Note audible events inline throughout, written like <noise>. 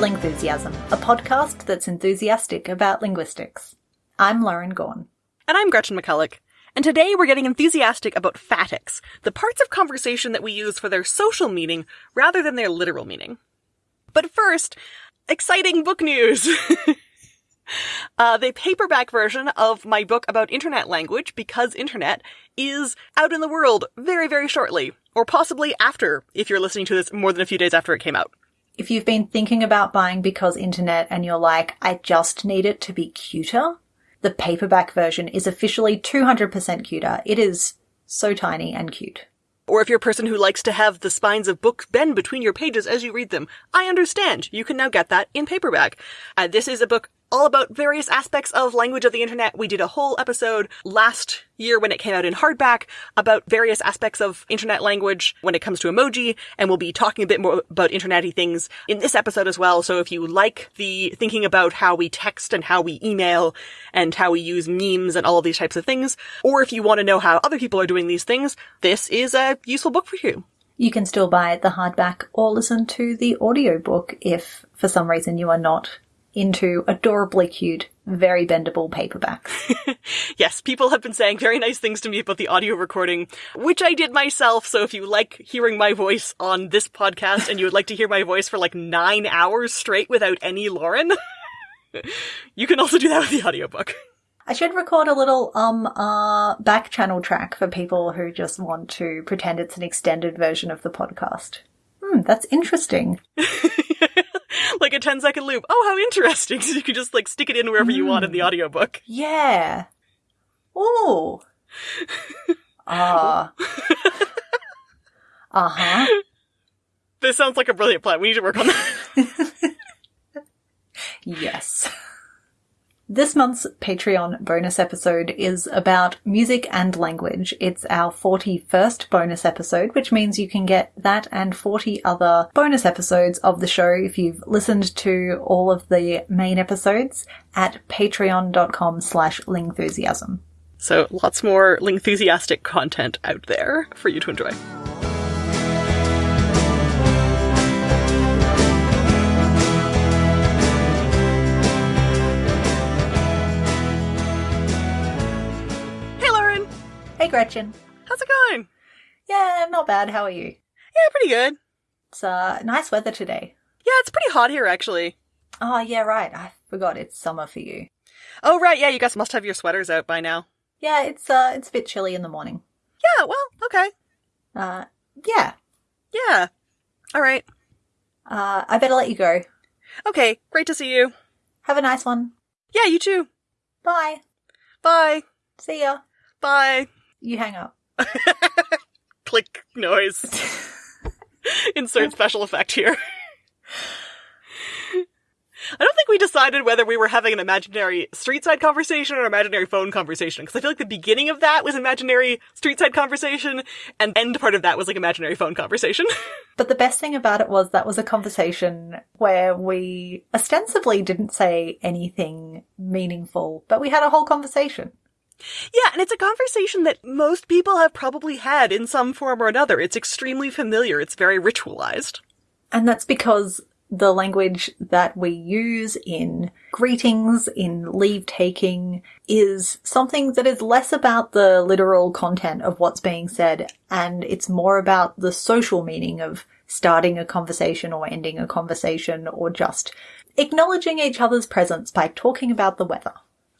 Lingthusiasm, a podcast that's enthusiastic about linguistics. I'm Lauren Gawne. And I'm Gretchen McCulloch. And today we're getting enthusiastic about phatics, the parts of conversation that we use for their social meaning rather than their literal meaning. But first, exciting book news! <laughs> uh, the paperback version of my book about internet language, Because Internet, is out in the world very, very shortly. Or possibly after, if you're listening to this more than a few days after it came out. If you've been thinking about buying Because Internet and you're like, I just need it to be cuter, the paperback version is officially 200% cuter. It is so tiny and cute. Or if you're a person who likes to have the spines of books bend between your pages as you read them, I understand. You can now get that in paperback. Uh, this is a book all about various aspects of language of the internet. We did a whole episode last year when it came out in hardback about various aspects of internet language when it comes to emoji, and we'll be talking a bit more about internety things in this episode as well. So if you like the thinking about how we text and how we email and how we use memes and all of these types of things, or if you want to know how other people are doing these things, this is a useful book for you. You can still buy the hardback or listen to the audiobook if for some reason you are not into adorably cute, very bendable paperbacks. <laughs> yes, people have been saying very nice things to me about the audio recording, which I did myself. So if you like hearing my voice on this podcast and you would like to hear my voice for like nine hours straight without any Lauren, <laughs> you can also do that with the audiobook. I should record a little um uh back channel track for people who just want to pretend it's an extended version of the podcast. Hmm, that's interesting. <laughs> <laughs> like a 10 second loop. Oh, how interesting. <laughs> So you can just like stick it in wherever mm. you want in the hmm. audiobook. Yeah. Oh. <laughs> Ah. uh huh. This sounds like a brilliant plan. We need to work on that. yes. This month's Patreon bonus episode is about music and language. It's our 41st bonus episode, which means you can get that and 40 other bonus episodes of the show if you've listened to all of the main episodes at patreon.com slash lingthusiasm. So lots more lingthusiastic content out there for you to enjoy. Hey, Gretchen. How's it going? Yeah, not bad. How are you? Yeah, pretty good. It's uh, nice weather today. Yeah, it's pretty hot here, actually. Oh, yeah, right. I forgot it's summer for you. Oh, right. Yeah, you guys must have your sweaters out by now. Yeah, it's uh, it's a bit chilly in the morning. Yeah, well, okay. Uh, yeah. Yeah. All right. Uh, I better let you go. Okay, great to see you. Have a nice one. Yeah, you too. Bye. Bye. See ya. Bye. You hang up. <laughs> Click noise. <laughs> Insert special effect here. I don't think we decided whether we were having an imaginary street side conversation or imaginary phone conversation, because I feel like the beginning of that was imaginary street side conversation, and end part of that was like imaginary phone conversation. <laughs> but the best thing about it was that was a conversation where we ostensibly didn't say anything meaningful, but we had a whole conversation. Yeah, and it's a conversation that most people have probably had in some form or another. It's extremely familiar. It's very ritualized. And that's because the language that we use in greetings, in leave taking, is something that is less about the literal content of what's being said, and it's more about the social meaning of starting a conversation or ending a conversation or just acknowledging each other's presence by talking about the weather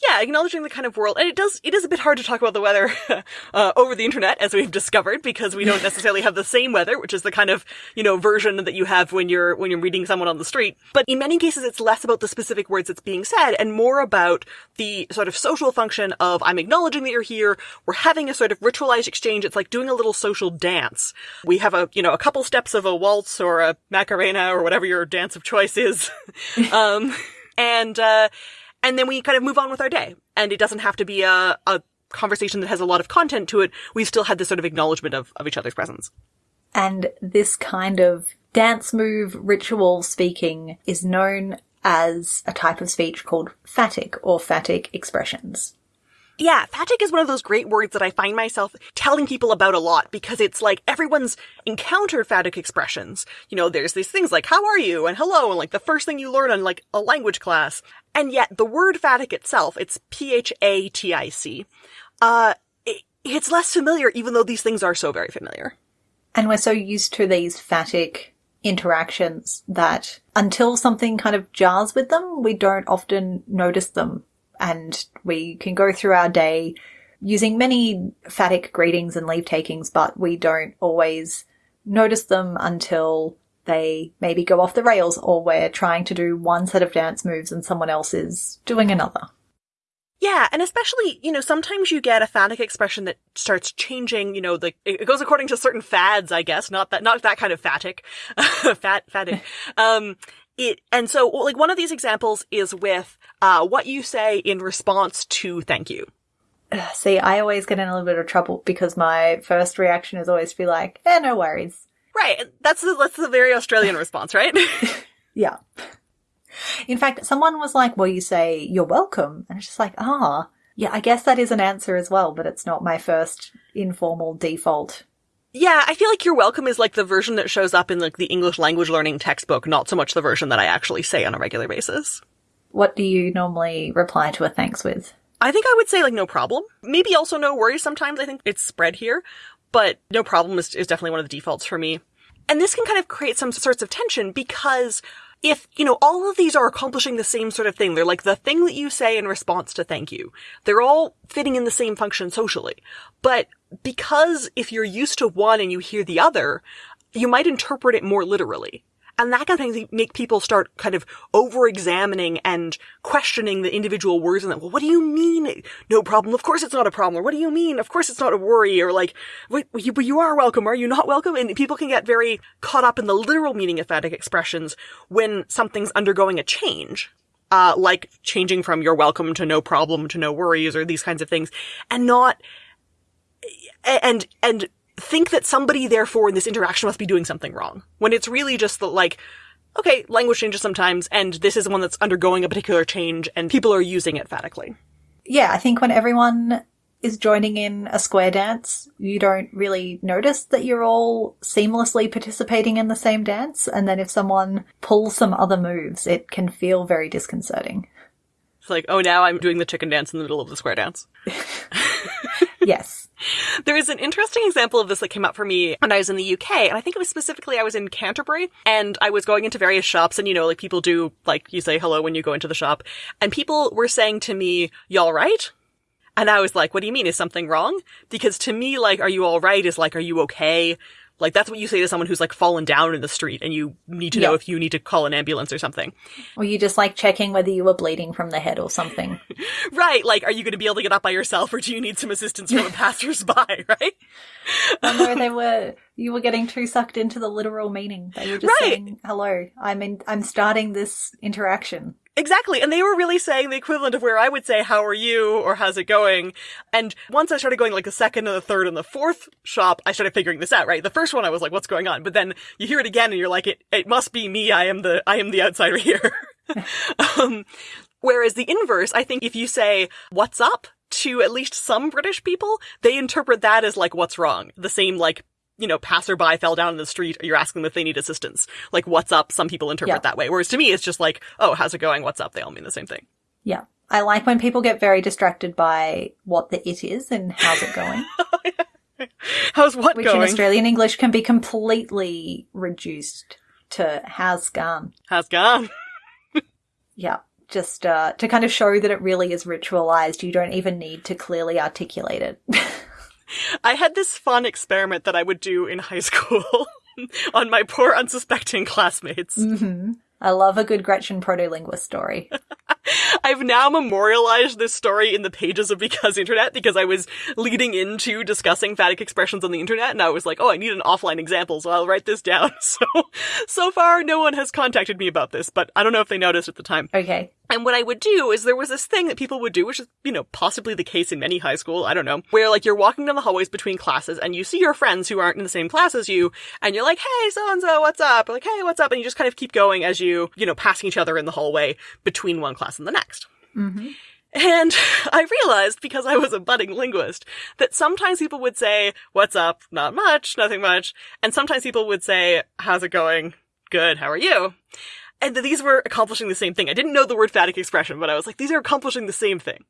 yeah, acknowledging the kind of world, and it does, it is a bit hard to talk about the weather <laughs> uh, over the internet, as we've discovered, because we don't <laughs> necessarily have the same weather, which is the kind of, you know, version that you have when you're, when you're reading someone on the street. But in many cases, it's less about the specific words that's being said, and more about the sort of social function of, I'm acknowledging that you're here, we're having a sort of ritualized exchange, it's like doing a little social dance. We have a, you know, a couple steps of a waltz or a macarena or whatever your dance of choice is. <laughs> um, and, uh, and then we kind of move on with our day. And it doesn't have to be a, a conversation that has a lot of content to it. We still had this sort of acknowledgement of, of each other's presence. And this kind of dance move ritual speaking is known as a type of speech called phatic or phatic expressions. Yeah, phatic is one of those great words that I find myself telling people about a lot because it's like everyone's encountered phatic expressions. You know, there's these things like how are you and hello and like the first thing you learn in like a language class. And yet the word phatic itself, it's P-H-A-T-I-C, uh, it, it's less familiar even though these things are so very familiar. And we're so used to these phatic interactions that until something kind of jars with them, we don't often notice them and we can go through our day using many phatic greetings and leave takings, but we don't always notice them until they maybe go off the rails or we're trying to do one set of dance moves and someone else is doing another. Yeah, and especially, you know, sometimes you get a phatic expression that starts changing, you know, the, it goes according to certain fads, I guess, not that, not that kind of phatic, <laughs> fat, phatic. <laughs> um, it, and so, like, one of these examples is with, uh, what you say in response to thank you. <sighs> See, I always get in a little bit of trouble because my first reaction is always to be like, eh, no worries. Right. That's the, that's the very Australian response, right? <laughs> <laughs> yeah. In fact, someone was like, well, you say you're welcome. And it's just like, ah, yeah, I guess that is an answer as well, but it's not my first informal default yeah, I feel like you're welcome is like the version that shows up in like the English language learning textbook, not so much the version that I actually say on a regular basis. What do you normally reply to a thanks with? I think I would say like no problem. Maybe also no worries sometimes. I think it's spread here, but no problem is, is definitely one of the defaults for me. And this can kind of create some sorts of tension because if, you know, all of these are accomplishing the same sort of thing, they're like the thing that you say in response to thank you. They're all fitting in the same function socially. But because if you're used to one and you hear the other, you might interpret it more literally. And that kind of thing make people start kind of over-examining and questioning the individual words and that, well, what do you mean? No problem. Of course it's not a problem. Or what do you mean? Of course it's not a worry. Or like, wait, you, but you are welcome. Are you not welcome? And people can get very caught up in the literal meaning of phatic expressions when something's undergoing a change. Uh, like changing from you're welcome to no problem to no worries or these kinds of things and not, and, and think that somebody therefore in this interaction must be doing something wrong. When it's really just the like okay language changes sometimes and this is one that's undergoing a particular change and people are using it phatically. Yeah i think when everyone is joining in a square dance you don't really notice that you're all seamlessly participating in the same dance and then if someone pulls some other moves it can feel very disconcerting. It's like oh now i'm doing the chicken dance in the middle of the square dance <laughs> yes <laughs> there is an interesting example of this that came up for me when I was in the UK, and I think it was specifically I was in Canterbury, and I was going into various shops, and you know, like people do, like you say hello when you go into the shop, and people were saying to me, "Y'all right?" And I was like, "What do you mean? Is something wrong?" Because to me, like, "Are you all right?" is like, "Are you okay?" Like that's what you say to someone who's like fallen down in the street and you need to know if you need to call an ambulance or something. Or you just like checking whether you were bleeding from the head or something. <laughs> right. Like, are you going to be able to get up by yourself or do you need some assistance from a <laughs> passersby? <laughs> Right. no, they were, you were getting too sucked into the literal meaning. They were just right. saying, hello, I'm in, I'm starting this interaction. Exactly. And they were really saying the equivalent of where I would say, how are you? Or how's it going? And once I started going like the second and the third and the fourth shop, I started figuring this out, right? The first one I was like, what's going on? But then you hear it again and you're like, it, it must be me. I am the, I am the outsider <laughs> here. <laughs> um, whereas the inverse, I think if you say, what's up? To at least some British people, they interpret that as like, what's wrong? The same like you know, passerby fell down in the street, you're asking them if they need assistance. Like, what's up? Some people interpret yeah. that way. Whereas to me, it's just like, oh, how's it going? What's up? They all mean the same thing. Yeah. I like when people get very distracted by what the it is and how's it going. <laughs> how's what Which going? in Australian English can be completely reduced to how's gone. How's gone. <laughs> yeah. Just uh, to kind of show that it really is ritualized, you don't even need to clearly articulate it. <laughs> I had this fun experiment that I would do in high <laughs> school on my poor unsuspecting classmates. Mm-hmm. I love a good Gretchen proto-linguist story. <laughs> <laughs> I've now memorialized this story in the pages of Because Internet because I was leading into discussing phatic expressions on the internet and I was like, oh, I need an offline example, so I'll write this down. <laughs> So, so far no one has contacted me about this, but I don't know if they noticed at the time. Okay. And what I would do is there was this thing that people would do, which is, you know, possibly the case in many high school, I don't know, where like you're walking down the hallways between classes and you see your friends who aren't in the same class as you and you're like, hey, so and so, what's up? Or like, hey, what's up? And you just kind of keep going as you, you know, passing each other in the hallway between one class and the next. Mm-hmm. And <laughs> I realized, because I was a budding linguist, that sometimes people would say, what's up? Not much, nothing much. And sometimes people would say, how's it going? Good, how are you? And these were accomplishing the same thing. I didn't know the word phatic expression, but I was like, these are accomplishing the same thing.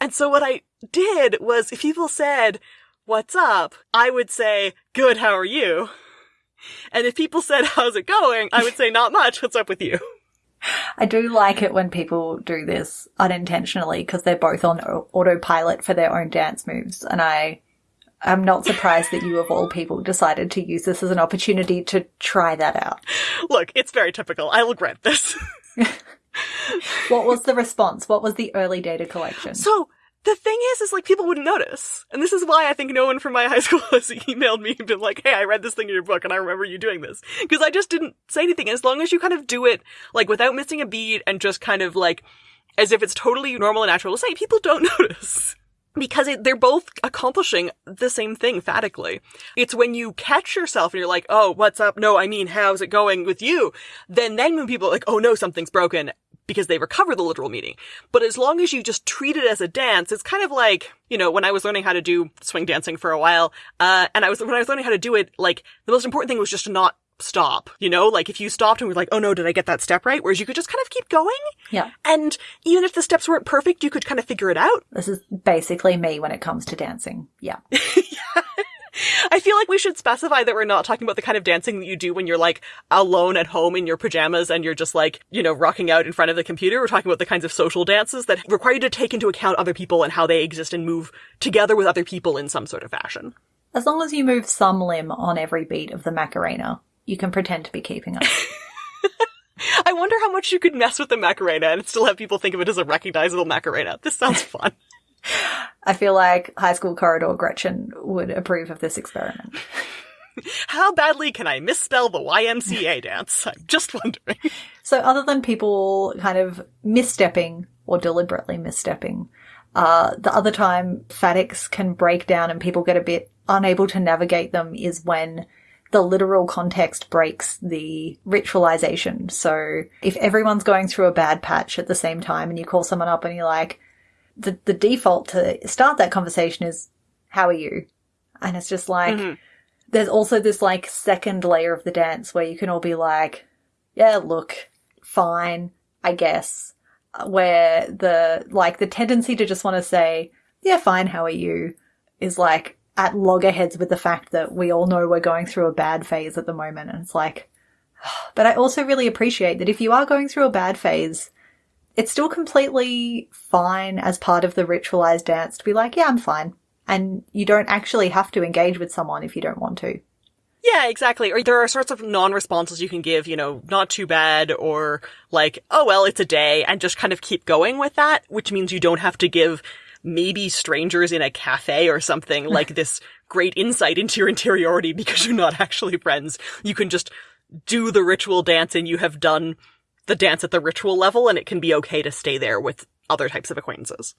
And so what I did was, if people said, what's up? I would say, good, how are you? And if people said, how's it going? I would say, not much, what's up with you? I do like it when people do this unintentionally because they're both on autopilot for their own dance moves. And I I'm not surprised that you, of all people, decided to use this as an opportunity to try that out. Look, it's very typical. I will grant this. <laughs> what was the response? What was the early data collection? So, the thing is, is like people wouldn't notice. And this is why I think no one from my high <laughs> school has emailed me and been like, hey, I read this thing in your book and I remember you doing this. Because I just didn't say anything. And as long as you kind of do it, like, without missing a beat and just kind of like, as if it's totally normal and natural to say, people don't <laughs> notice because it, they're both accomplishing the same thing phatically. It's when you catch yourself and you're like, oh, what's up? No, I mean, how's it going with you? Then, then when people are like, oh no, something's broken because they recover the literal meaning. But as long as you just treat it as a dance, it's kind of like, you know, when I was learning how to do swing dancing for a while, uh, and I was, when I was learning how to do it, like, the most important thing was just to not stop, you know? Like if you stopped and were like, oh no, did I get that step right? Whereas you could just kind of keep going. Yeah. And even if the steps weren't perfect, you could kind of figure it out. This is basically me when it comes to dancing. Yeah. yeah. <laughs> <laughs> <laughs> I feel like we should specify that we're not talking about the kind of dancing that you do when you're like alone at home in your pajamas and you're just like, you know, rocking out in front of the computer. We're talking about the kinds of social dances that require you to take into account other people and how they exist and move together with other people in some sort of fashion. As long as you move some limb on every beat of the Macarena, you can pretend to be keeping up. <laughs> I wonder how much you could mess with the Macarena and still have people think of it as a recognizable Macarena. This sounds <laughs> fun. I feel like high school corridor Gretchen would approve of this experiment. <laughs> How badly can I misspell the YMCA dance? I'm just wondering. So, other than people kind of misstepping or deliberately misstepping, uh, the other time phatics can break down and people get a bit unable to navigate them is when the literal context breaks the ritualization. So if everyone's going through a bad patch at the same time and you call someone up and you're like, the, the default to start that conversation is, how are you? And it's just like, mm-hmm. there's also this like second layer of the dance where you can all be like, yeah, look, fine, I guess. Where the, like, the tendency to just want to say, yeah, fine, how are you? is like, at loggerheads with the fact that we all know we're going through a bad phase at the moment. And it's like, <sighs> but I also really appreciate that if you are going through a bad phase, it's still completely fine as part of the ritualized dance to be like, yeah, I'm fine. And you don't actually have to engage with someone if you don't want to. Yeah, exactly. Or there are sorts of non-responses you can give, you know, not too bad, or like, oh well, it's a day, and just kind of keep going with that, which means you don't have to give maybe strangers in a cafe or something <laughs> like this great insight into your interiority because you're not actually friends. You can just do the ritual dance and you have done the dance at the ritual level and it can be okay to stay there with other types of acquaintances.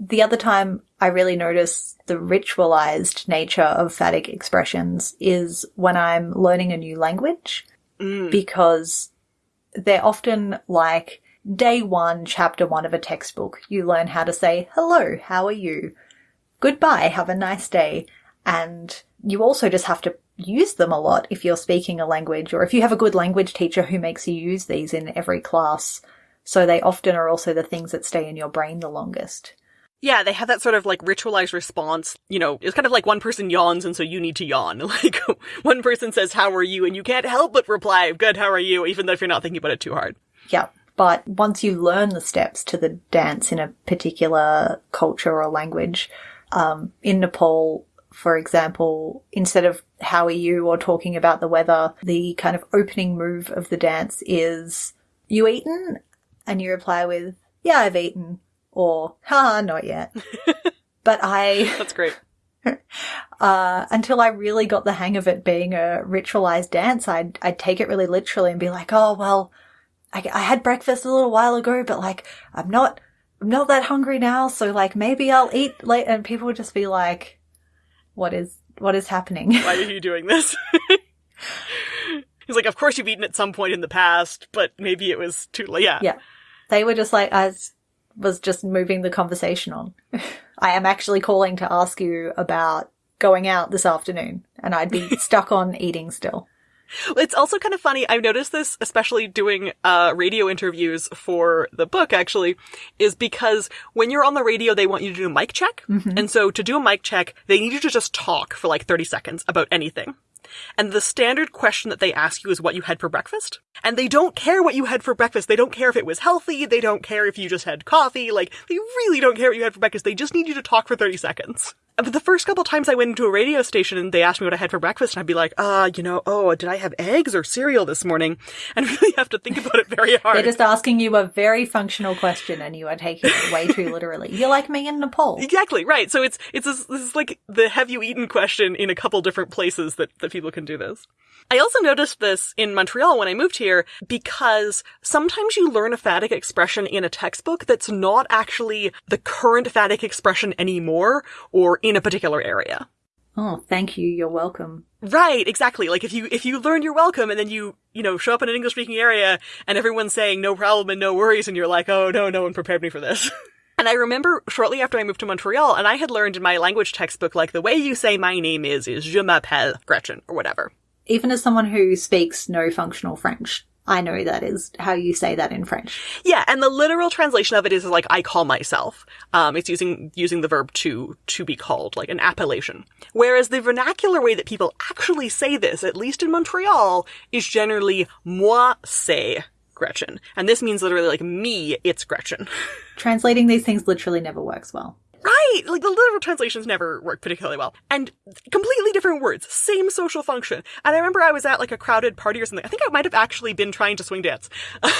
The other time I really notice the ritualized nature of phatic expressions is when I'm learning a new language mm. because they're often like Day one, chapter one of a textbook, you learn how to say, hello, how are you? Goodbye, have a nice day. And you also just have to use them a lot if you're speaking a language or if you have a good language teacher who makes you use these in every class. So they often are also the things that stay in your brain the longest. Yeah, they have that sort of like ritualized response. You know, it's kind of like one person yawns and so you need to yawn. <laughs> Like one person says, how are you? And you can't help but reply, good, how are you? Even though if you're not thinking about it too hard. Yeah. But once you learn the steps to the dance in a particular culture or language, um, in Nepal, for example, instead of how are you or talking about the weather, the kind of opening move of the dance is you eaten? And you reply with, yeah, I've eaten. Or, ha, not yet. <laughs> but I. That's great. <laughs> Uh, until I really got the hang of it being a ritualized dance, I'd, I'd take it really literally and be like, oh, well, I, I had breakfast a little while ago, but like, I'm not, I'm not that hungry now. So like, maybe I'll eat late. And people would just be like, what is, what is happening? Why are you doing this? <laughs> He's like, of course you've eaten at some point in the past, but maybe it was too late. Yeah. Yeah. They were just like, I was just moving the conversation on. <laughs> I am actually calling to ask you about going out this afternoon, and I'd be <laughs> stuck on eating still. It's also kind of funny. I've noticed this, especially doing uh, radio interviews for the book, actually, is because when you're on the radio, they want you to do a mic check. And so to do a mic check, they need you to just talk for like 30 seconds about anything. And the standard question that they ask you is what you had for breakfast. And they don't care what you had for breakfast. They don't care if it was healthy. They don't care if you just had coffee. Like, they really don't care what you had for breakfast. They just need you to talk for 30 seconds. But the first couple times I went into a radio station and they asked me what I had for breakfast, and I'd be like, ah, you know, oh, did I have eggs or cereal this morning? <laughs> And really have to think about it very hard. They're just asking you a very functional question and you are taking it way too literally. You're like me in Nepal. Exactly right. So it's it's this, this is like the have you eaten question in a couple different places that that people can do this. I also noticed this in Montreal when I moved here because sometimes you learn a phatic expression in a textbook that's not actually the current phatic expression anymore or in a particular area. Oh, thank you. You're welcome. Right, exactly. Like if you if you learn you're welcome and then you, you know, show up in an English speaking area and everyone's saying no problem and no worries and you're like, "Oh, no, no one prepared me for this." <laughs> And I remember shortly after I moved to Montreal, and I had learned in my language textbook, like, the way you say my name is, is je m'appelle Gretchen, or whatever. Even as someone who speaks no functional French, I know that is how you say that in French. Yeah, and the literal translation of it is like, I call myself. Um, it's using, using the verb to, to be called, like an appellation. Whereas the vernacular way that people actually say this, at least in Montreal, is generally moi c'est Gretchen. And this means literally like me, it's Gretchen. <laughs> Translating these things literally never works well. Right! Like the literal translations never work particularly well. And completely different words, same social function. And I remember I was at like a crowded party or something. I think I might have actually been trying to swing dance.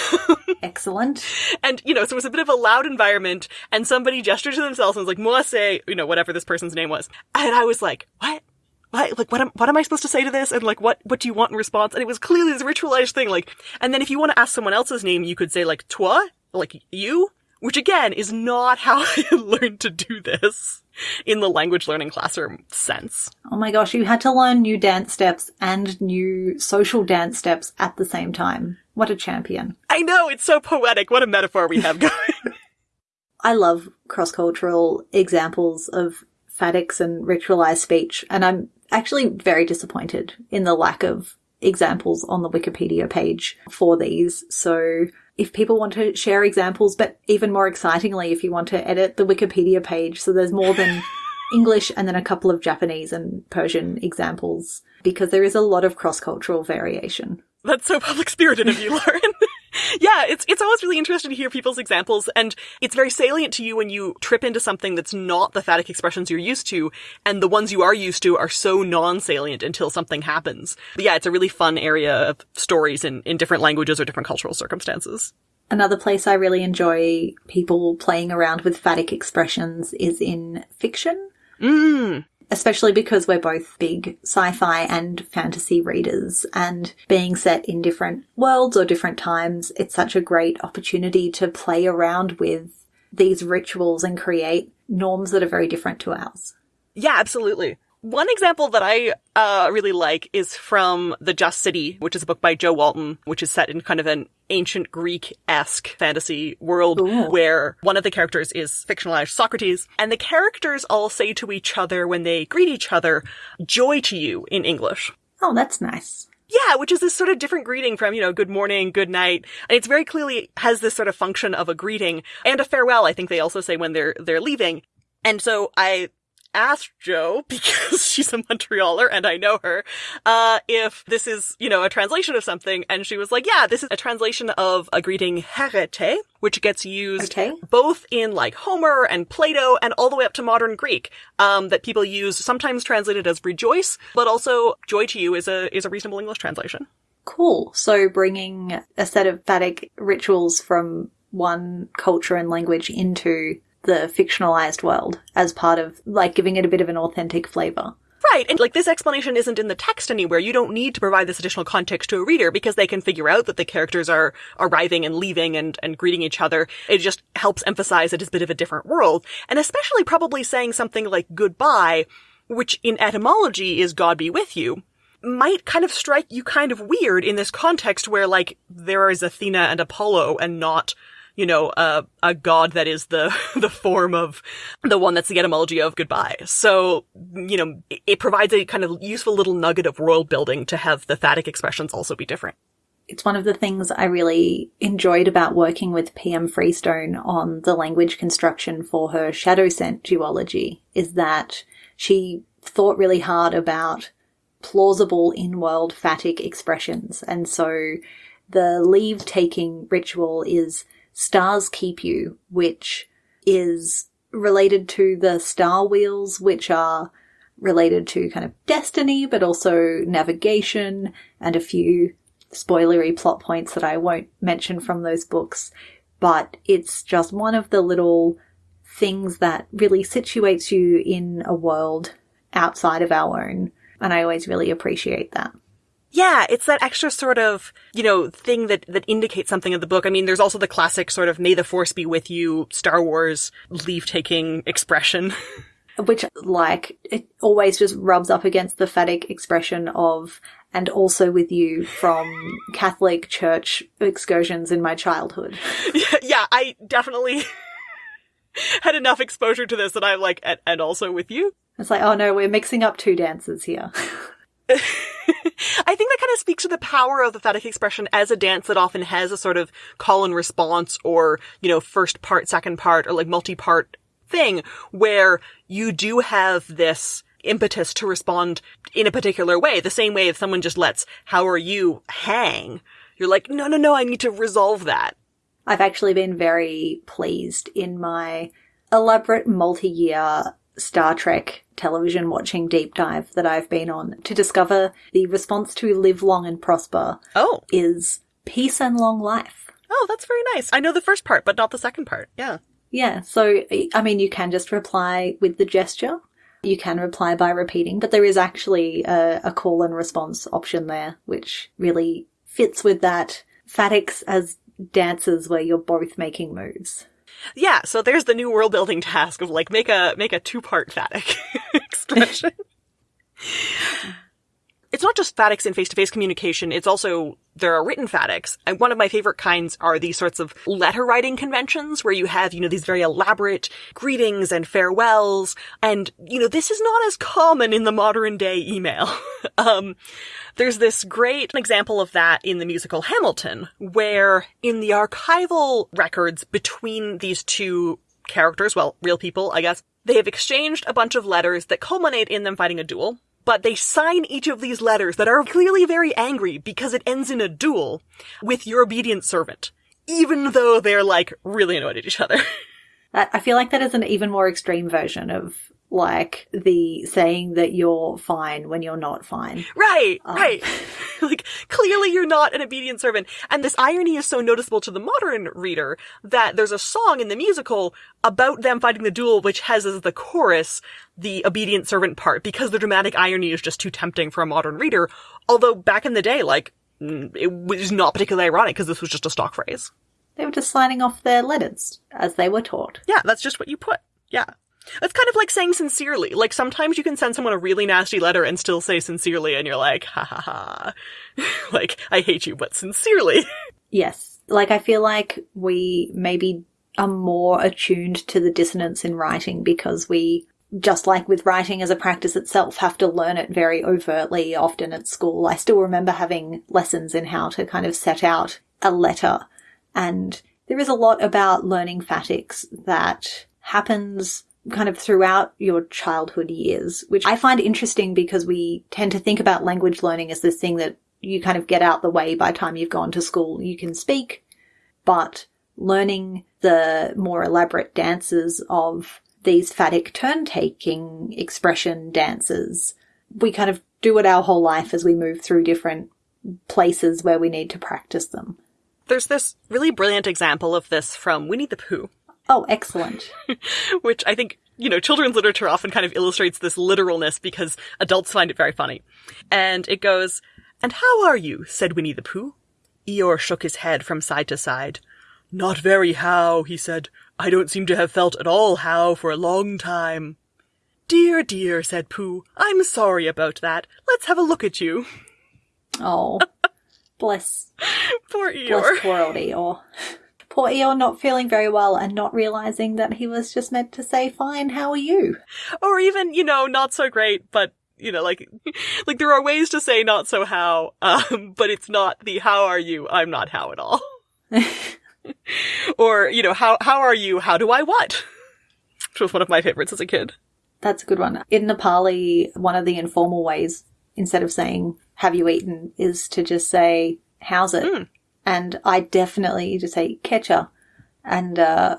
<laughs> Excellent. and, you know, so it was a bit of a loud environment and somebody gestured to themselves and was like, moi say, you know, whatever this person's name was. And I was like, what? What, like, what am, what am I supposed to say to this? And like, what, what do you want in response? And it was clearly this ritualized thing. Like, and then if you want to ask someone else's name, you could say like, toi? Like, you? Which again is not how <laughs> I learned to do this in the language learning classroom sense. Oh my gosh, you had to learn new dance steps and new social dance steps at the same time. What a champion. I know, it's so poetic. What a metaphor we have going. <laughs> <laughs> I love cross cultural examples of phatics and ritualized speech, and I'm actually very disappointed in the lack of examples on the Wikipedia page for these. So if people want to share examples, but even more excitingly, if you want to edit the Wikipedia page so there's more than <laughs> English and then a couple of Japanese and Persian examples, because there is a lot of cross cultural variation. That's so public spirited of you, Lauren. <laughs> yeah, it's it's always really interesting to hear people's examples, and it's very salient to you when you trip into something that's not the phatic expressions you're used to, and the ones you are used to are so non-salient until something happens. But yeah, it's a really fun area of stories in, in different languages or different cultural circumstances. Another place I really enjoy people playing around with phatic expressions is in fiction. Mm. Especially because we're both big sci-fi and fantasy readers and being set in different worlds or different times, it's such a great opportunity to play around with these rituals and create norms that are very different to ours. Yeah, absolutely. One example that I uh, really like is from The Just City, which is a book by Jo Walton, which is set in kind of an ancient Greek-esque fantasy world Ooh. where one of the characters is fictionalized Socrates, and the characters all say to each other when they greet each other, joy to you in English. Oh, that's nice. Yeah, which is this sort of different greeting from, you know, good morning, good night. And it's very clearly has this sort of function of a greeting and a farewell, I think they also say when they're, they're leaving. And so I asked Jo, <laughs> because she's a Montrealer and I know her, uh, if this is, you know, a translation of something. And she was like, yeah, this is a translation of a greeting herete, which gets used Okay. both in like Homer and Plato and all the way up to modern Greek, um, that people use sometimes translated as rejoice, but also joy to you is a, is a reasonable English translation. Cool. So bringing a set of phatic rituals from one culture and language into the fictionalized world as part of like giving it a bit of an authentic flavor. Right, and like this explanation isn't in the text anywhere. You don't need to provide this additional context to a reader because they can figure out that the characters are arriving and leaving and, and greeting each other. It just helps emphasize it is a bit of a different world. And especially probably saying something like goodbye, which in etymology is God be with you, might kind of strike you kind of weird in this context where like there is Athena and Apollo and not you know, a, a god that is the, <laughs> the form of the one that's the etymology of goodbye. So, you know, it, it provides a kind of useful little nugget of world building to have the phatic expressions also be different. It's one of the things I really enjoyed about working with PM Freestone on the language construction for her Shadowscent duology is that she thought really hard about plausible in-world phatic expressions. And so the leave taking ritual is stars keep you, which is related to the star wheels, which are related to kind of destiny, but also navigation and a few spoilery plot points that I won't mention from those books. But it's just one of the little things that really situates you in a world outside of our own. And I always really appreciate that. Yeah, it's that extra sort of, you know, thing that, that indicates something of the book. I mean, there's also the classic sort of may the force be with you Star Wars leave taking expression. <laughs> Which, like, it always just rubs up against the phatic expression of, and also with you from <laughs> Catholic church excursions in my childhood. Yeah, <laughs> yeah I definitely had enough exposure to this that I'm like, and, and also with you. It's like, oh no, we're mixing up two dances here. I think that kind speaks to the power of the phatic expression as a dance that often has a sort of call and response or, you know, first part, second part, or like multi-part thing where you do have this impetus to respond in a particular way. The same way if someone just lets, how are you hang? You're like, no, no, no, I need to resolve that. I've actually been very pleased in my elaborate multi-year Star Trek television watching deep dive that I've been on to discover the response to live long and prosper Oh. is peace and long life. Oh, that's very nice. I know the first part, but not the second part. Yeah. Yeah, so I mean, you can just reply with the gesture. You can reply by repeating, but there is actually a, a call and response option there, which really fits with that phatics as dances where you're both making moves. Yeah, so there's the new world building task of like make a make a two part phatic <laughs> expression. It's not just phatics in face to face communication, it's also there are written phatics. And one of my favorite kinds are these sorts of letter writing conventions where you have, you know, these very elaborate greetings and farewells. And, you know, this is not as common in the modern day email. <laughs> um, there's this great example of that in the musical Hamilton, where in the archival records between these two characters, well, real people, I guess, they have exchanged a bunch of letters that culminate in them fighting a duel but they sign each of these letters that are clearly very angry because it ends in a duel with your obedient servant, even though they're like really annoyed at each other. <laughs> I feel like that is an even more extreme version of like the saying that you're fine when you're not fine. Right, um. right. <laughs> <laughs> like clearly you're not an obedient servant. And this irony is so noticeable to the modern reader that there's a song in the musical about them fighting the duel which has as the chorus the obedient servant part because the dramatic irony is just too tempting for a modern reader. Although back in the day, like, mm, it was not particularly ironic because this was just a stock phrase. They were just signing off their letters as they were taught. Yeah, that's just what you put. Yeah. It's kind of like saying sincerely. Like sometimes you can send someone a really nasty letter and still say sincerely and you're like, ha ha ha. <laughs> like, I hate you, but sincerely. <laughs> Yes. Like I feel like we maybe are more attuned to the dissonance in writing because we just like with writing as a practice itself, have to learn it very overtly often at school. I still remember having lessons in how to kind of set out a letter. And there is a lot about learning phatics that happens kind of throughout your childhood years, which I find interesting because we tend to think about language learning as this thing that you kind of get out the way by the time you've gone to school. You can speak, but learning the more elaborate dances of these phatic turn taking expression dances, we kind of do it our whole life as we move through different places where we need to practice them. There's this really brilliant example of this from Winnie the Pooh, Oh, excellent. <laughs> Which I think, you know, children's literature often kind of illustrates this literalness because adults find it very funny. And it goes, And how are you? said Winnie the Pooh. Eeyore shook his head from side to side. Not very how, he said. I don't seem to have felt at all how for a long time. Dear, dear, said Pooh. I'm sorry about that. Let's have a look at you. Oh, <laughs> bless. Poor Eeyore. Bless poor old Eeyore. Poor Eeyore not feeling very well and not realizing that he was just meant to say, fine, how are you? Or even, you know, not so great, but you know, like, <laughs> like there are ways to say not so how, um, <laughs> but it's not the how are you, I'm not how at all. <laughs> or, you know, how, how are you, how do I what? Which was one of my favorites as a kid. That's a good one. In Nepali, one of the informal ways, instead of saying, have you eaten, is to just say, how's it? Mm. And I definitely just say, ketcha. And, uh,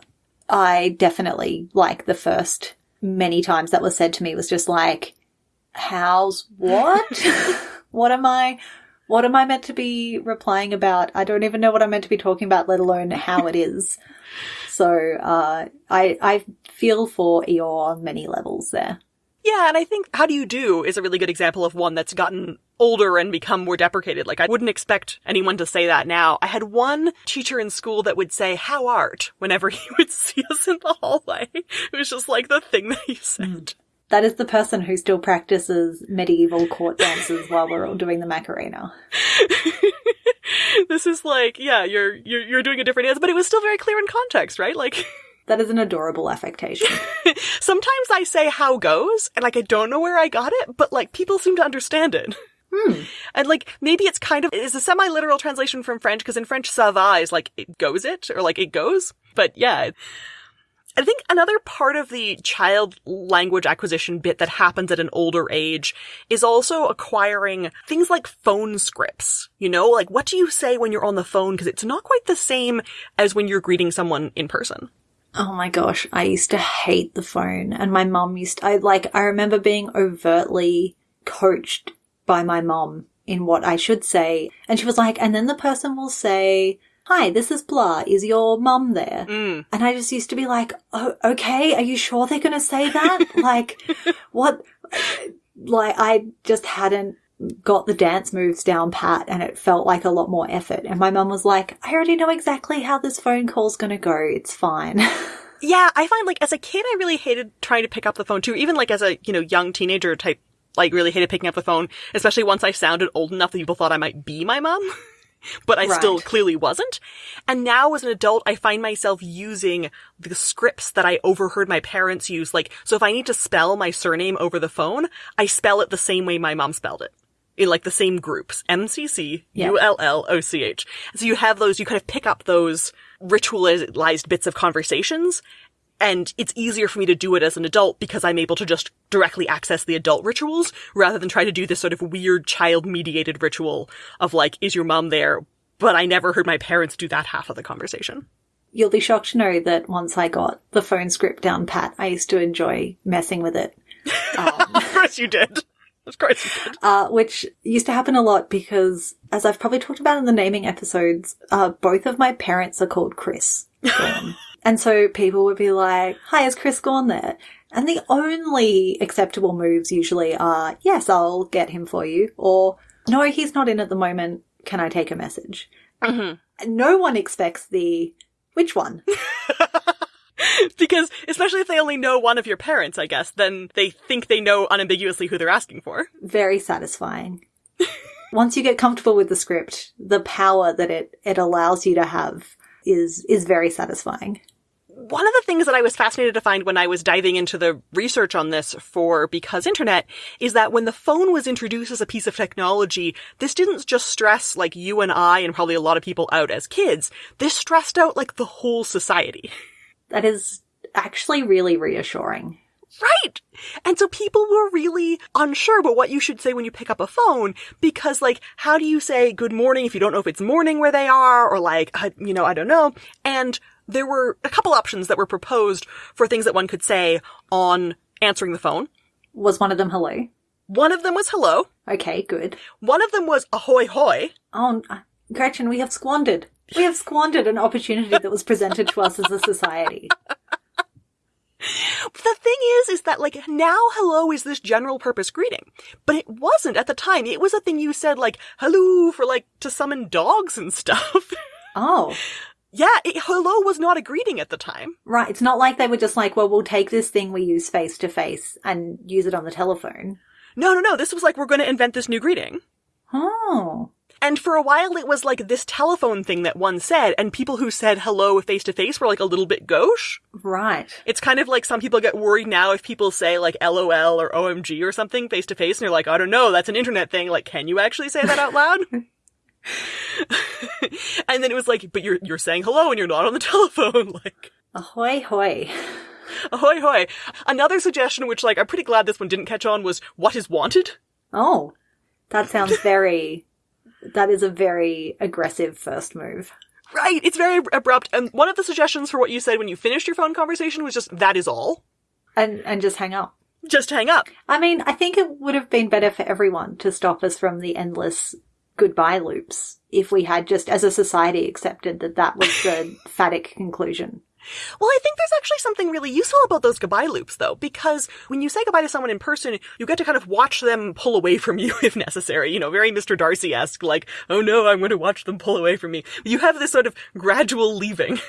I definitely, like, the first many times that was said to me was just like, how's what? <laughs> what am I, what am I meant to be replying about? I don't even know what I'm meant to be talking about, let alone how it is. So, uh, I, I feel for Eeyore on many levels there. Yeah, and I think How Do You Do is a really good example of one that's gotten older and become more deprecated. Like, I wouldn't expect anyone to say that now. I had one teacher in school that would say, How art? whenever <laughs> he would see us in the hallway. It was just like the thing that he said. Mm. That is the person who still practices medieval court dances while we're all doing the Macarena. <laughs> this is like, yeah, you're, you're, you're doing a different dance, but it was still very clear in context, right? Like, <laughs> That is an adorable affectation. <laughs> sometimes I say how goes, and like, I don't know where I got it, but like, people seem to understand it. Hmm. <laughs> And like, maybe it's kind of, is a semi-literal translation from French, because in French, ça va is like, it goes it, or like, it goes. But yeah. I think another part of the child language acquisition bit that happens at an older age is also acquiring things like phone scripts. You know, like what do you say when you're on the phone? Because it's not quite the same as when you're greeting someone in person. Oh my gosh, I used to hate the phone and my mum used to, I like I remember being overtly coached by my mom in what I should say and she was like and then the person will say Hi, this is blah. Is your mum there? Mm. And I just used to be like, oh, okay, are you sure they're going to say that? <laughs> like, what? Like, I just hadn't got the dance moves down pat and it felt like a lot more effort. And my mum was like, I already know exactly how this phone call's going to go. It's fine. <laughs> Yeah, I find like as a kid, I really hated trying to pick up the phone too. Even like as a, you know, young teenager type, like really hated picking up the phone, especially once I sounded old enough that people thought I might be my mom. <laughs> but I still clearly wasn't. And now as an adult, I find myself using the scripts that I overheard my parents use. Like, so if I need to spell my surname over the phone, I spell it the same way my mom spelled it. In like the same groups. M-C-C, Yeah. U-L-L-O-C-H. So you have those, you kind of pick up those ritualized bits of conversations and it's easier for me to do it as an adult because I'm able to just directly access the adult rituals rather than try to do this sort of weird child mediated ritual of like, is your mom there? But I never heard my parents do that half of the conversation. You'll be shocked to know that once I got the phone script down pat, I used to enjoy messing with it. Um, <laughs> Of course you did. You did. uh, which used to happen a lot because, as I've probably talked about in the naming episodes, uh, both of my parents are called Chris. <laughs> And so people would be like, hi, is Chris gone there? And the only acceptable moves usually are, yes, I'll get him for you, or no, he's not in at the moment. Can I take a message? Mhm. No one expects the, which one? <laughs> <laughs> Because, especially if they only know one of your parents, I guess, then they think they know unambiguously who they're asking for. very satisfying. <laughs> Once you get comfortable with the script, the power that it, it allows you to have is is very satisfying. One of the things that I was fascinated to find when I was diving into the research on this for Because Internet is that when the phone was introduced as a piece of technology, this didn't just stress like you and I and probably a lot of people out as kids. This stressed out like the whole society. <laughs> That is actually really reassuring. Right. And so people were really unsure about what you should say when you pick up a phone because like, how do you say good morning if you don't know if it's morning where they are or like, I- you know, I don't know. And there were a couple options that were proposed for things that one could say on answering the phone. Was one of them hello? One of them was hello. Okay, good. One of them was ahoy hoy. Oh, uh, Gretchen, we have squandered. We have squandered an opportunity that was presented to us as a society. <laughs> The thing is, is that like now hello is this general purpose greeting, but it wasn't at the time. It was a thing you said like hello for like to summon dogs and stuff. <laughs> Oh, yeah, it, hello was not a greeting at the time. right. It's not like they were just like, well, we'll take this thing we use face to face and use it on the telephone. No, no, no. This was like we're going to invent this new greeting. Oh, And for a while it was like this telephone thing that one said, and people who said hello face to face were like a little bit gauche. Right. It's kind of like some people get worried now if people say like LOL or OMG or something face to face, and you're like, I don't know, that's an internet thing. Like, can you actually say that out loud? <laughs> <laughs> and then it was like, but you're you're saying hello and you're not on the <laughs> telephone. Like, ahoy hoy. Ahoy hoy. Another suggestion, which like I'm pretty glad this one didn't catch on, was what is wanted. Oh, that sounds very. That is a very aggressive first move. Right, it's very abrupt. And one of the suggestions for what you said when you finished your phone conversation was just that is all. And and just hang up. Just hang up. I mean, I think it would have been better for everyone to stop us from the endless goodbye loops if we had just as a society accepted that that was the <laughs> phatic conclusion. Well, I think there's actually something really useful about those goodbye loops, though, because when you say goodbye to someone in person, you get to kind of watch them pull away from you <laughs> if necessary. You know, very Mr. Darcy-esque, like, oh no, I'm going to watch them pull away from me. You have this sort of gradual leaving.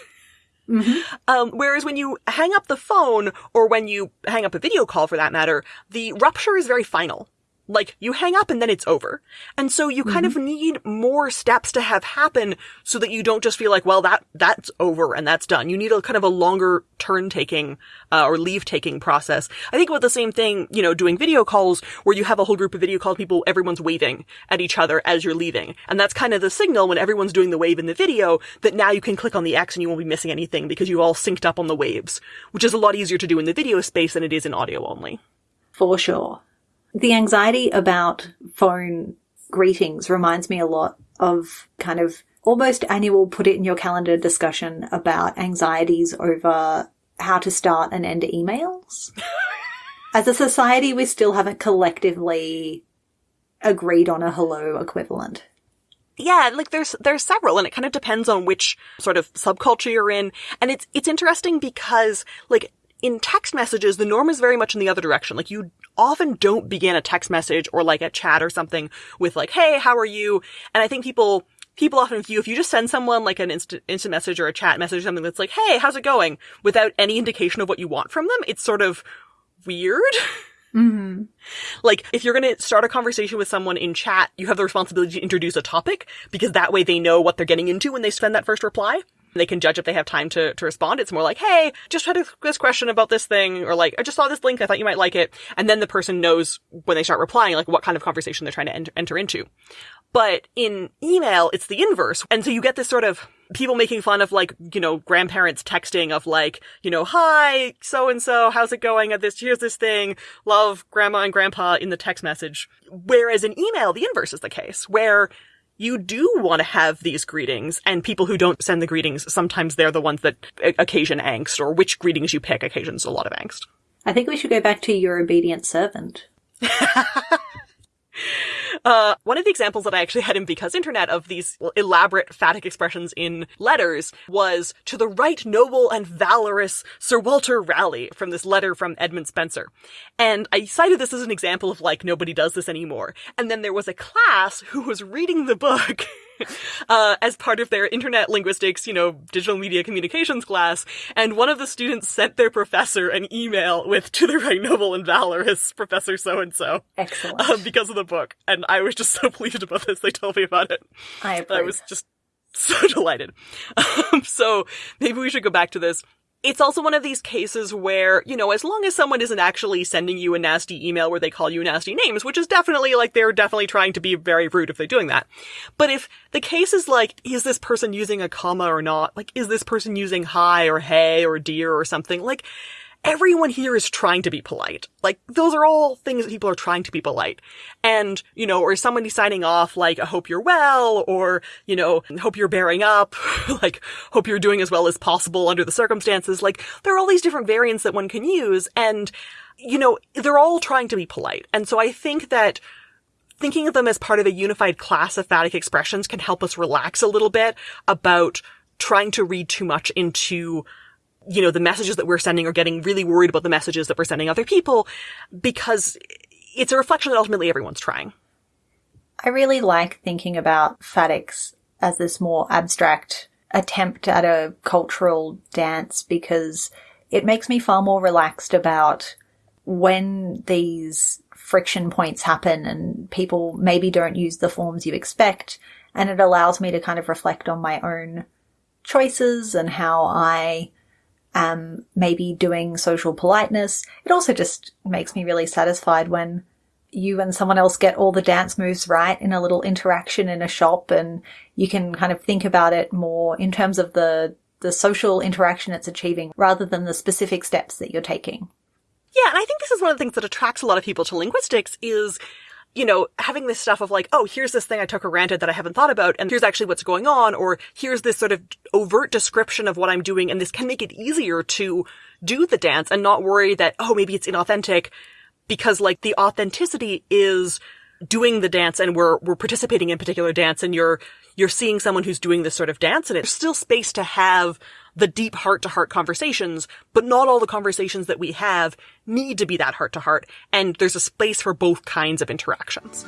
Mm-hmm. Um, whereas when you hang up the phone, or when you hang up a video call for that matter, the rupture is very final. Like, you hang up and then it's over. And so you kind of need more steps to have happen so that you don't just feel like, well, that, that's over and that's done. You need a kind of a longer turn taking, uh, or leave taking process. I think about the same thing, you know, doing video calls where you have a whole group of video call people, everyone's waving at each other as you're leaving. And that's kind of the signal when everyone's doing the wave in the video that now you can click on the X and you won't be missing anything because you've all synced up on the waves, which is a lot easier to do in the video space than it is in audio only. For sure. The anxiety about phone greetings reminds me a lot of kind of almost annual put it in your calendar discussion about anxieties over how to start and end emails. <laughs> As a society, we still haven't collectively agreed on a hello equivalent. Yeah, like there's there's several and it kind of depends on which sort of subculture you're in. And it's it's interesting because like in text messages, the norm is very much in the other direction. Like you often don't begin a text message or like a chat or something with like, "Hey, how are you?" And I think people people often view if you just send someone like an instant instant message or a chat message, something that's like, "Hey, how's it going?" without any indication of what you want from them, it's sort of weird. <laughs> Mm-hmm. Like, if you're gonna start a conversation with someone in chat, you have the responsibility to introduce a topic, because that way they know what they're getting into when they send that first reply. They can judge if they have time to, to respond. It's more like, hey, just had this question about this thing, or like, I just saw this link, I thought you might like it. And then the person knows when they start replying, like, what kind of conversation they're trying to enter, into. But in email, it's the inverse. And so you get this sort of people making fun of like, you know, grandparents texting of like, you know, hi, so and so, how's it going at this? Here's this thing. Love grandma and grandpa in the text message. Whereas in email, the inverse is the case where you do want to have these greetings and people who don't send the greetings, sometimes they're the ones that uh, occasion angst or which greetings you pick occasions a lot of angst. I think we should go back to your obedient servant. <laughs> Uh, one of the examples that I actually had in Because Internet of these elaborate phatic expressions in letters was to the right noble and valorous Sir Walter Raleigh from this letter from Edmund Spenser. And I cited this as an example of like, nobody does this anymore. And then there was a class who was reading the book <laughs> <laughs> uh, as part of their internet linguistics, you know, digital media communications class, and one of the students sent their professor an email with "To the right noble and valorous Professor so and so," Excellent. because of the book, and I was just <laughs> so pleased about this. They told me about it. I I was just so <laughs> delighted. Um, so maybe we should go back to this. It's also one of these cases where, you know, as long as someone isn't actually sending you a nasty email where they call you nasty names, which is definitely like they're definitely trying to be very rude if they're doing that. But if the case is like, is this person using a comma or not? Like, is this person using hi or hey or dear or something? Like, everyone here is trying to be polite. Like, those are all things that people are trying to be polite. And, you know, or somebody signing off like, I hope you're well, or, you know, hope you're bearing up, <laughs> like, hope you're doing as well as possible under the circumstances. Like, there are all these different variants that one can use, and, you know, they're all trying to be polite. And so I think that thinking of them as part of a unified class of phatic expressions can help us relax a little bit about trying to read too much into you know, the messages that we're sending are getting really worried about the messages that we're sending other people because it's a reflection that ultimately everyone's trying. I really like thinking about phatics as this more abstract attempt at a cultural dance because it makes me far more relaxed about when these friction points happen and people maybe don't use the forms you expect and it allows me to kind of reflect on my own choices and how I am maybe doing social politeness. It also just makes me really satisfied when you and someone else get all the dance moves right in a little interaction in a shop and you can kind of think about it more in terms of the the social interaction it's achieving rather than the specific steps that you're taking. Yeah, and I think this is one of the things that attracts a lot of people to linguistics is you know, having this stuff of like, oh, here's this thing I took for granted that I haven't thought about, and here's actually what's going on, or here's this sort of overt description of what I'm doing, and this can make it easier to do the dance and not worry that, oh, maybe it's inauthentic, because like the authenticity is doing the dance and we're, we're participating in particular dance and you're, you're seeing someone who's doing this sort of dance and it's still space to have the deep heart to heart conversations, but not all the conversations that we have need to be that heart to heart. And there's a space for both kinds of interactions.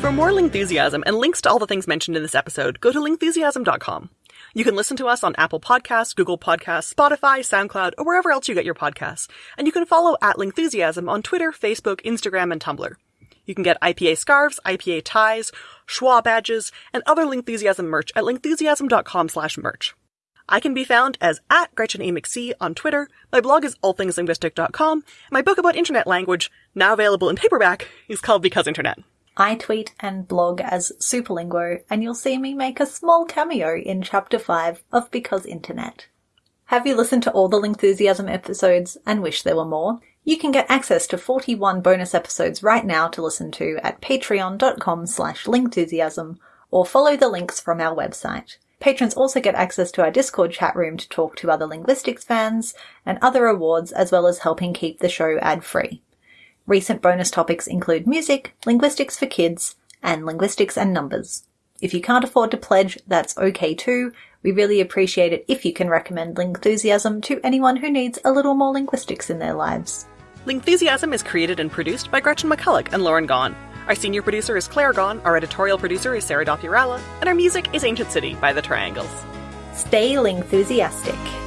For more Lingthusiasm and links to all the things mentioned in this episode, go to lingthusiasm.com. You can listen to us on Apple Podcasts, Google Podcasts, Spotify, SoundCloud, or wherever else you get your podcasts. And you can follow at Lingthusiasm on Twitter, Facebook, Instagram, and Tumblr. You can get IPA scarves, IPA ties, schwa badges, and other Lingthusiasm merch at lingthusiasm.com slash merch. I can be found as at Gretchen A. McC on Twitter. My blog is allthingslinguistic.com. My book about internet language, now available in paperback, is called Because Internet. I tweet and blog as Superlinguo, and you'll see me make a small cameo in Chapter 5 of Because Internet. Have you listened to all the Lingthusiasm episodes and wish there were more? You can get access to 41 bonus episodes right now to listen to at patreon.com slash lingthusiasm or follow the links from our website. Patrons also get access to our Discord chat room to talk to other linguistics fans and other awards as well as helping keep the show ad-free. Recent bonus topics include music, linguistics for kids, and linguistics and numbers. If you can't afford to pledge, that's okay too. We really appreciate it if you can recommend Lingthusiasm to anyone who needs a little more linguistics in their lives. Lingthusiasm is created and produced by Gretchen McCulloch and Lauren Gawne. Our senior producer is Claire Gawne, our editorial producer is Sarah Dopierala, and our music is Ancient City by The Triangles. Stay Lingthusiastic.